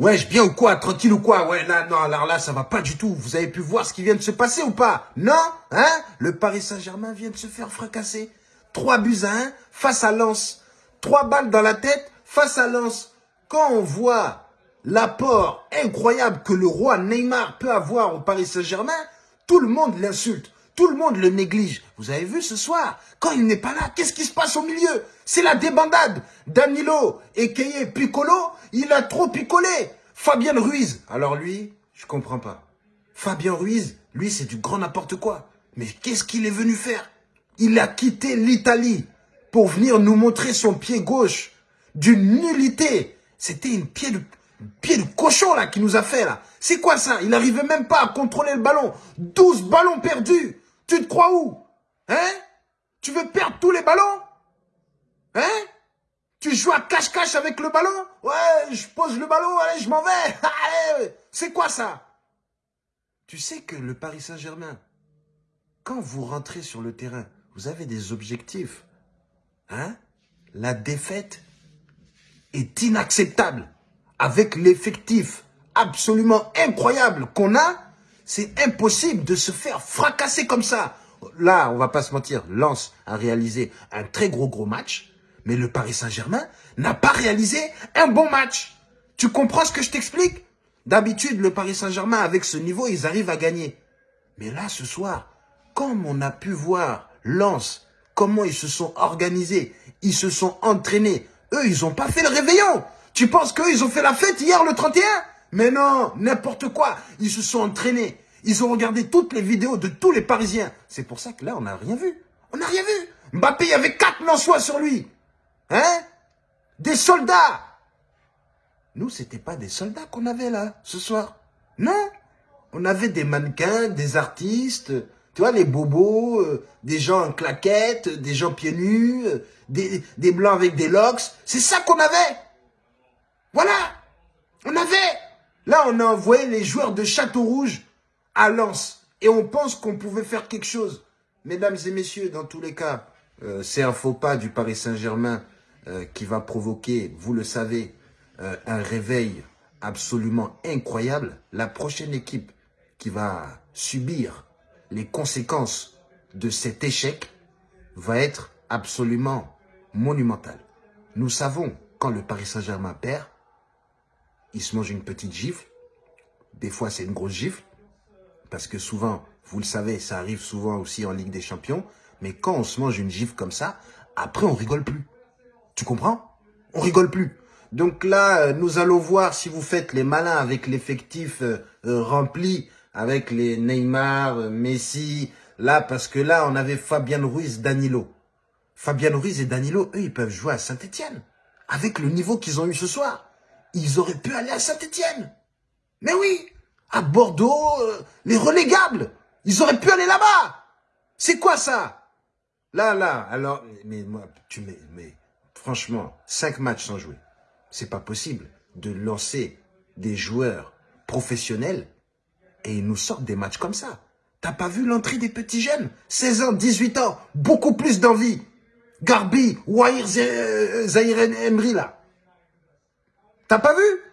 Wesh, bien ou quoi Tranquille ou quoi Ouais, là, non, alors là, ça va pas du tout. Vous avez pu voir ce qui vient de se passer ou pas? Non? Hein? Le Paris Saint-Germain vient de se faire fracasser. Trois buts à un face à Lens. Trois balles dans la tête face à Lens. Quand on voit l'apport incroyable que le roi Neymar peut avoir au Paris Saint-Germain, tout le monde l'insulte. Tout le monde le néglige. Vous avez vu ce soir, quand il n'est pas là, qu'est-ce qui se passe au milieu? C'est la débandade. Danilo, Ekeye, Piccolo, il a trop picolé. Fabien Ruiz, alors lui, je comprends pas. Fabien Ruiz, lui, c'est du grand n'importe quoi. Mais qu'est-ce qu'il est venu faire? Il a quitté l'Italie pour venir nous montrer son pied gauche d'une nullité. C'était une pied de, pied de cochon là qui nous a fait là. C'est quoi ça? Il n'arrivait même pas à contrôler le ballon. 12 ballons perdus. Tu te crois où? Hein? Tu veux perdre tous les ballons? Hein? Tu joues à cache-cache avec le ballon? Ouais, je pose le ballon, allez, je m'en vais. C'est quoi ça? Tu sais que le Paris Saint-Germain, quand vous rentrez sur le terrain, vous avez des objectifs. Hein? La défaite est inacceptable. Avec l'effectif absolument incroyable qu'on a, c'est impossible de se faire fracasser comme ça. Là, on va pas se mentir, Lens a réalisé un très gros gros match, mais le Paris Saint-Germain n'a pas réalisé un bon match. Tu comprends ce que je t'explique? D'habitude, le Paris Saint-Germain, avec ce niveau, ils arrivent à gagner. Mais là, ce soir, comme on a pu voir Lens, comment ils se sont organisés, ils se sont entraînés, eux, ils n'ont pas fait le réveillon. Tu penses qu'eux, ils ont fait la fête hier, le 31 mais non, n'importe quoi. Ils se sont entraînés. Ils ont regardé toutes les vidéos de tous les Parisiens. C'est pour ça que là, on n'a rien vu. On n'a rien vu. Mbappé, il avait quatre Lensois sur lui. Hein? Des soldats. Nous, c'était pas des soldats qu'on avait là, ce soir. Non. On avait des mannequins, des artistes, tu vois, les bobos, euh, des gens en claquettes, des gens pieds nus, euh, des, des blancs avec des locks. C'est ça qu'on avait. Voilà. On avait. Là, on a envoyé les joueurs de Château Rouge à Lens. Et on pense qu'on pouvait faire quelque chose. Mesdames et messieurs, dans tous les cas, euh, c'est un faux pas du Paris Saint-Germain euh, qui va provoquer, vous le savez, euh, un réveil absolument incroyable. La prochaine équipe qui va subir les conséquences de cet échec va être absolument monumentale. Nous savons, quand le Paris Saint-Germain perd, il se mange une petite gifle. Des fois, c'est une grosse gifle. Parce que souvent, vous le savez, ça arrive souvent aussi en Ligue des Champions. Mais quand on se mange une gifle comme ça, après, on rigole plus. Tu comprends? On rigole plus. Donc là, euh, nous allons voir si vous faites les malins avec l'effectif euh, euh, rempli, avec les Neymar, Messi. Là, parce que là, on avait Fabien Ruiz, Danilo. Fabien Ruiz et Danilo, eux, ils peuvent jouer à Saint-Etienne. Avec le niveau qu'ils ont eu ce soir ils auraient pu aller à Saint-Etienne. Mais oui, à Bordeaux, euh, les relégables, ils auraient pu aller là-bas. C'est quoi ça? Là, là, alors, mais moi, tu mets, mais franchement, cinq matchs sans jouer, c'est pas possible de lancer des joueurs professionnels et ils nous sortent des matchs comme ça. T'as pas vu l'entrée des petits jeunes? 16 ans, 18 ans, beaucoup plus d'envie. Garbi, Wahir Zahir Emery là. T'as pas vu?